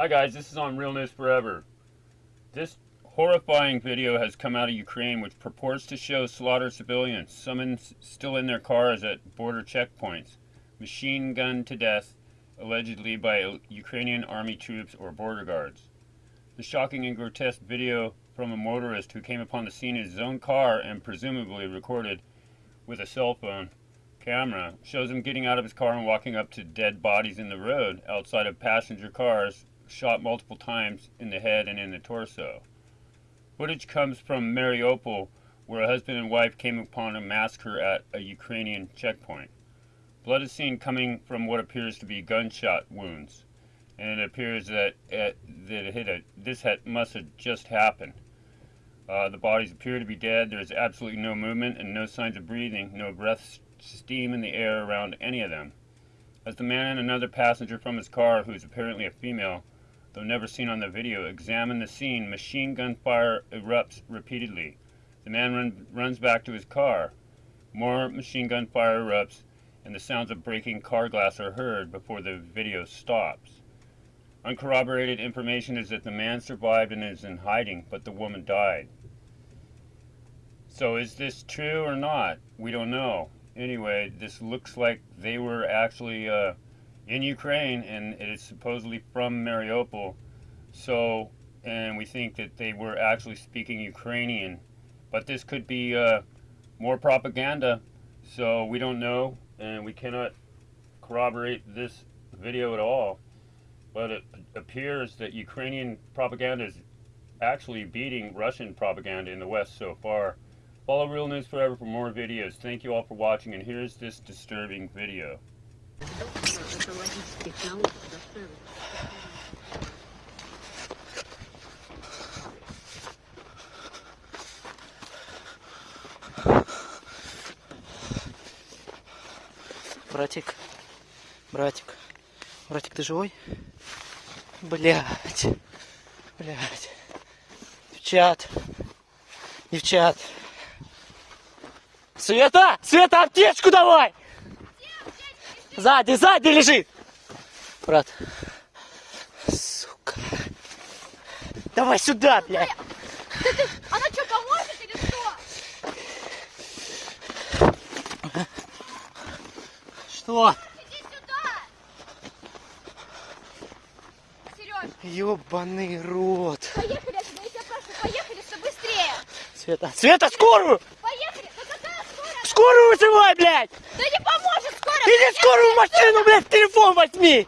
Hi guys, this is on Real News Forever. This horrifying video has come out of Ukraine which purports to show slaughtered civilians, some in, still in their cars at border checkpoints, machine gunned to death, allegedly by Ukrainian army troops or border guards. The shocking and grotesque video from a motorist who came upon the scene in his own car and presumably recorded with a cell phone camera shows him getting out of his car and walking up to dead bodies in the road outside of passenger cars shot multiple times in the head and in the torso. Footage comes from Mariupol, where a husband and wife came upon a massacre at a Ukrainian checkpoint. Blood is seen coming from what appears to be gunshot wounds, and it appears that it, that it hit a, this had, must have just happened. Uh, the bodies appear to be dead. There is absolutely no movement and no signs of breathing, no breath, steam in the air around any of them. As the man and another passenger from his car, who is apparently a female, though never seen on the video, examine the scene, machine gun fire erupts repeatedly. The man run, runs back to his car. More machine gun fire erupts, and the sounds of breaking car glass are heard before the video stops. Uncorroborated information is that the man survived and is in hiding, but the woman died. So is this true or not? We don't know. Anyway, this looks like they were actually uh, in Ukraine, and it is supposedly from Mariupol. So, and we think that they were actually speaking Ukrainian, but this could be uh, more propaganda. So we don't know, and we cannot corroborate this video at all. But it appears that Ukrainian propaganda is actually beating Russian propaganda in the West so far. Follow Real News Forever for more videos. Thank you all for watching, and here's this disturbing video. Братик, братик, братик, ты живой? Блять, блять. Девчат, девчат. Света, Света, аптечку давай! Сзади, сзади лежит! Брат. Сука. Давай сюда, блядь. Она что, поможет или что? Что? Иди сюда! Сереж, Ёбаный рот. поехали отсюда, я тебя прошу, поехали, все быстрее! Света, Света, скорую! Поехали! Да какая скорая? Скорую вызывай, блядь! Да не поможет машину, блядь, телефон возьми!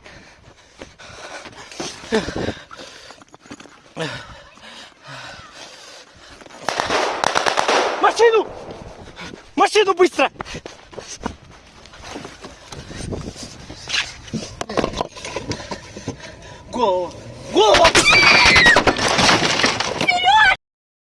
Машину! Машину быстро! Голову! Голову!